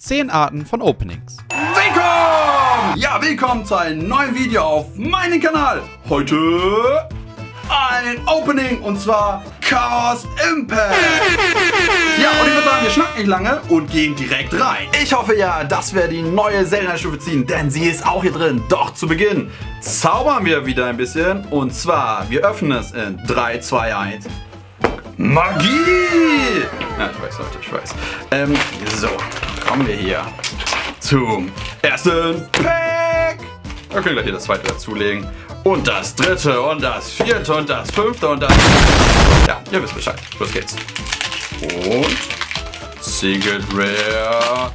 10 Arten von Openings. Willkommen! Ja, willkommen zu einem neuen Video auf meinem Kanal. Heute ein Opening und zwar Chaos Impact. Ja, und ich würde sagen, wir schnacken nicht lange und gehen direkt rein. Ich hoffe ja, dass wir die neue Zelda-Stufe ziehen, denn sie ist auch hier drin. Doch zu Beginn zaubern wir wieder ein bisschen und zwar, wir öffnen es in 3, 2, 1. Magie! Ja, ich weiß, Leute, ich weiß. Ähm, so, kommen wir hier zum ersten Pack. Wir können gleich hier das zweite dazulegen. Und das dritte und das vierte und das fünfte und das... Ja, ihr wisst Bescheid. Los geht's. Und... Secret Rare...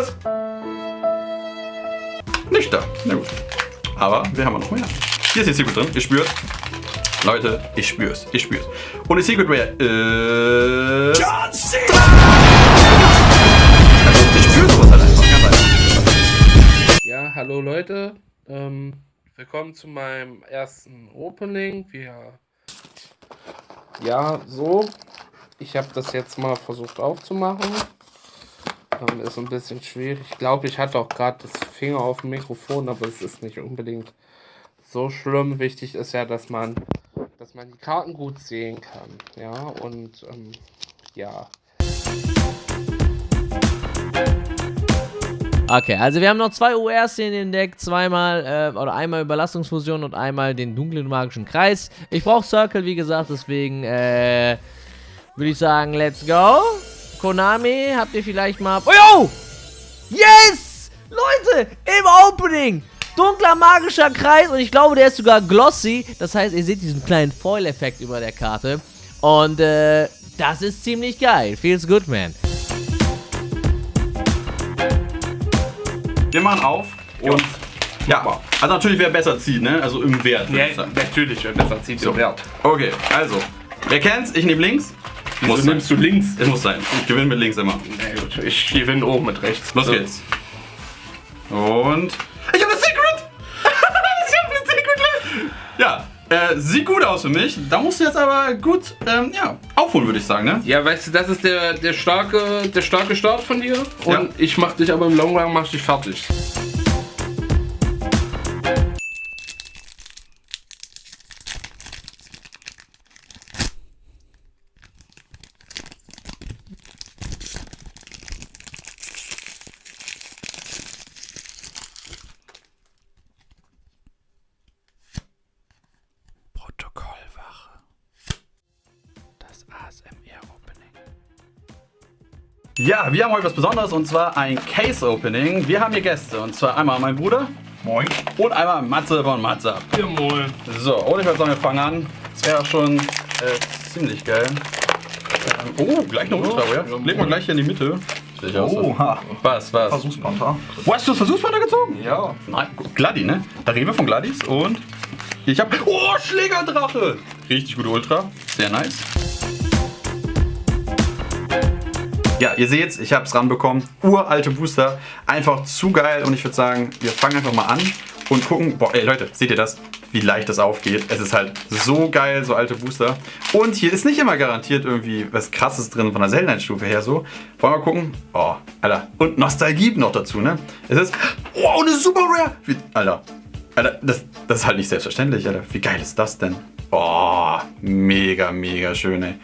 Ist... Nicht da. Na gut. Aber wir haben noch mehr. Hier ist die Secret drin. Ihr spürt. Leute, ich spür's. Ich spür's. Und die Secret Rare ist... John Cena! Also, ich spür sowas halt einfach. Ganz einfach. Ja, hallo Leute. Ähm, willkommen zu meinem ersten Opening. Wir ja, so. Ich habe das jetzt mal versucht aufzumachen. Ähm, ist ein bisschen schwierig. Ich glaube, ich hatte auch gerade das Finger auf dem Mikrofon, aber es ist nicht unbedingt so schlimm. Wichtig ist ja, dass man dass man die Karten gut sehen kann. Ja, und ähm, ja. Okay, also wir haben noch zwei URs in den Deck, zweimal, äh, oder einmal Überlastungsfusion und einmal den dunklen magischen Kreis. Ich brauche Circle, wie gesagt, deswegen, äh, würde ich sagen, let's go. Konami, habt ihr vielleicht mal... Oh, yo! Yes! Leute, im Opening! Dunkler magischer Kreis und ich glaube, der ist sogar glossy. Das heißt, ihr seht diesen kleinen Foil-Effekt über der Karte. Und äh, das ist ziemlich geil. Feels good, man. Wir machen auf und ja, also natürlich wer besser zieht, ne? Also im Wert. Ja, natürlich wer besser zieht so. im Wert. Okay, also, wer kennt's? Ich nehme links. Wieso muss nimmst sein. du links? Es muss sein. Ich gewinne mit links immer. Na gut, ich gewinne oben mit rechts. Los so. geht's. Und Ja, äh, sieht gut aus für mich. Da musst du jetzt aber gut ähm, ja, aufholen, würde ich sagen, ne? Ja, weißt du, das ist der, der, starke, der starke Start von dir. Und ja. ich mach dich aber im Long Run mach dich fertig. Ja, wir haben heute was Besonderes und zwar ein Case Opening. Wir haben hier Gäste und zwar einmal mein Bruder. Moin. Und einmal Matze von Matze. Ja, moin. So, und ich würde sagen, wir fangen an. Das wäre schon äh, ziemlich geil. Ähm, oh, gleich eine Ultra, ja? Leg mal gleich hier in die Mitte. Oh, ha. Was, was? Versuchspanther. Wo hast du das Versuchspanther gezogen? Ja. Nein, Gladi, ne? Da reden wir von Gladis und ich hab... Oh, Schlägerdrache! Richtig gute Ultra. Sehr nice. Ja, ihr seht, ich habe es ranbekommen. Uralte Booster. Einfach zu geil. Und ich würde sagen, wir fangen einfach mal an und gucken. Boah, ey Leute, seht ihr das? Wie leicht das aufgeht. Es ist halt so geil, so alte Booster. Und hier ist nicht immer garantiert irgendwie was krasses drin von der Zelda-Stufe her so. Wollen wir gucken? Oh, Alter. Und Nostalgie noch dazu, ne? Es ist... Oh, eine Super Rare! Wie, Alter. Alter, das, das ist halt nicht selbstverständlich, Alter. Wie geil ist das denn? Oh, mega, mega schön, ey.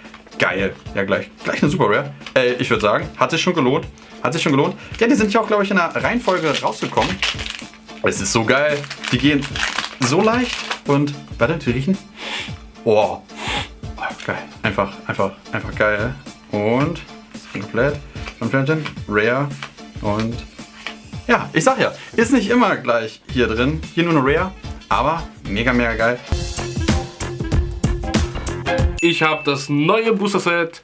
Geil. Ja, gleich, gleich eine Super Rare. Äh, ich würde sagen, hat sich schon gelohnt. Hat sich schon gelohnt. Ja, die sind ja auch, glaube ich, in der Reihenfolge rausgekommen. Es ist so geil. Die gehen so leicht und, warte, die riechen. Oh. geil. Einfach, einfach, einfach geil. Und, komplett. Von Flammchen, Rare und ja, ich sag ja, ist nicht immer gleich hier drin. Hier nur eine Rare, aber mega, mega geil. Ich habe das neue Booster Set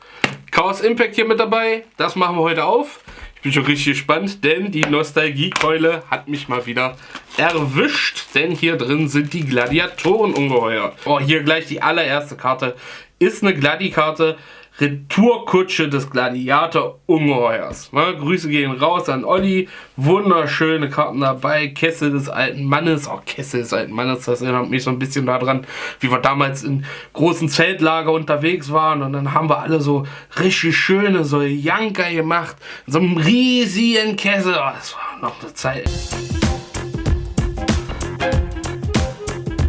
Chaos Impact hier mit dabei. Das machen wir heute auf. Ich bin schon richtig gespannt, denn die Nostalgiekeule hat mich mal wieder erwischt. Denn hier drin sind die Gladiatoren ungeheuer. Oh, hier gleich die allererste Karte. Ist eine Gladi-Karte. Retourkutsche des Gladiator-Ungeheuers. Ne? Grüße gehen raus an Olli. Wunderschöne Karten dabei. Kessel des alten Mannes. Oh, Kessel des alten Mannes, das erinnert mich so ein bisschen daran, wie wir damals in großen Zeltlager unterwegs waren. Und dann haben wir alle so richtig schöne, so Janker gemacht. In so einem riesigen Kessel. Oh, das war noch eine Zeit.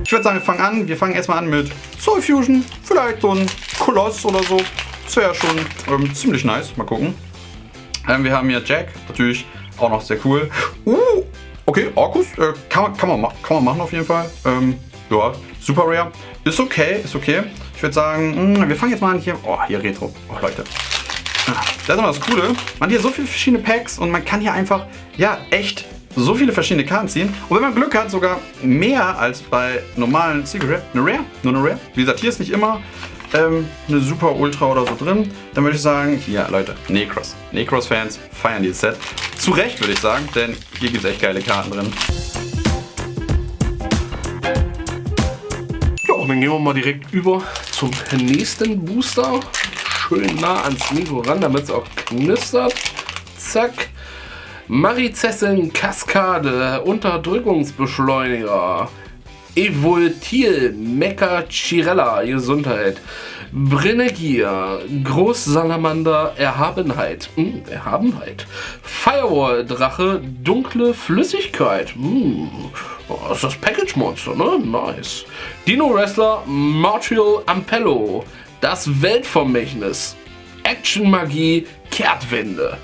Ich würde sagen, wir fangen an. Wir fangen erstmal an mit Soul Fusion. Vielleicht so ein Koloss oder so. Wäre ja schon ähm, ziemlich nice. Mal gucken. Ähm, wir haben hier Jack. Natürlich auch noch sehr cool. Uh, okay, Orkus. Äh, kann, man, kann, man, ma- kann man machen auf jeden Fall. Ähm, ja, super rare. Ist okay, ist okay. Ich würde sagen, mh, wir fangen jetzt mal an hier. Oh, hier Retro. Oh, Leute. Ah, Das ist immer das Coole. Man hat hier so viele verschiedene Packs und man kann hier einfach, ja, echt so viele verschiedene Karten ziehen. Und wenn man Glück hat, sogar mehr als bei normalen Secret. Eine Rare? Nur eine Rare? Wie gesagt, hier ist nicht immer ähm, eine Super Ultra oder so drin. Dann würde ich sagen, ja, Leute, Necros. Necros-Fans feiern dieses Set. Zu Recht, würde ich sagen, denn hier gibt es echt geile Karten drin. Ja, und dann gehen wir mal direkt über zum nächsten Booster. Schön nah ans Mikro ran, damit es auch knistert. Zack. Marizessin Kaskade, Unterdrückungsbeschleuniger. Evoltil, Mecha Chirella, Gesundheit. Brennegier, Großsalamander, Erhabenheit. Hm, Erhabenheit. Firewall, Drache, dunkle Flüssigkeit. Hm, oh, ist das Package Monster, ne? Nice. Dino Wrestler, Martial Ampello. Das Weltvermächtnis. Action Magie, Kehrtwende.